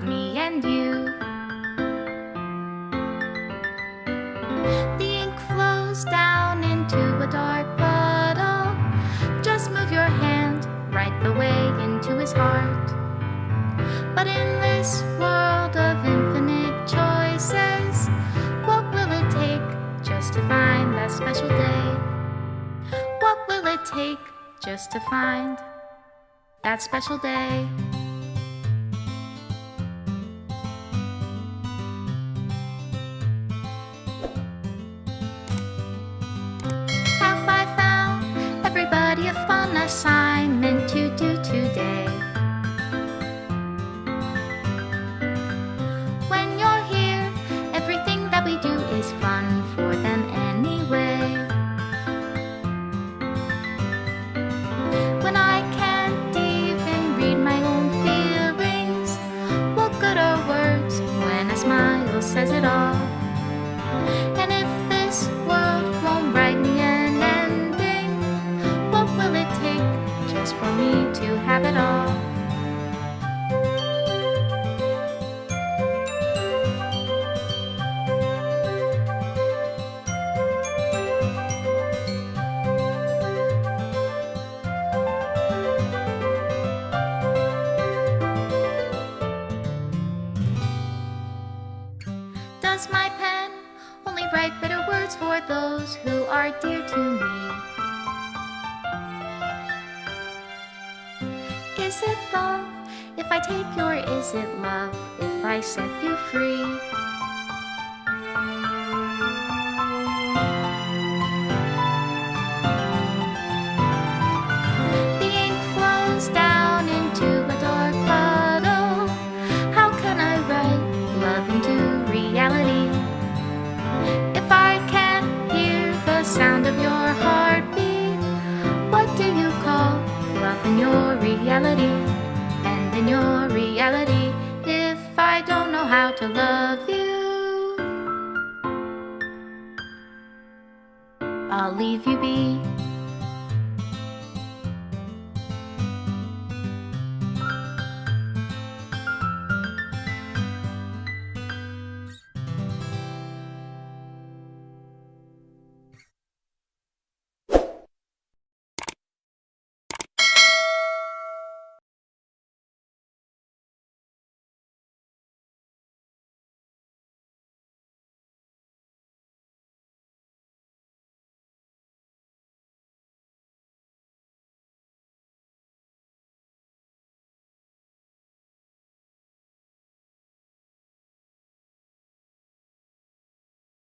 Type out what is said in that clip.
of me and you The ink flows down into a dark puddle Just move your hand right the way into his heart But in this world of infinite choices What will it take just to find that special day? What will it take just to find that special day? Assignment to do today? When you're here, everything that we do is fun for them anyway. When I can't even read my own feelings, what good are words when a smile says it all? My pen only write better words for those who are dear to me? Is it love if I take your is it love if I set you free? In your reality, if I don't know how to love you, I'll leave you be.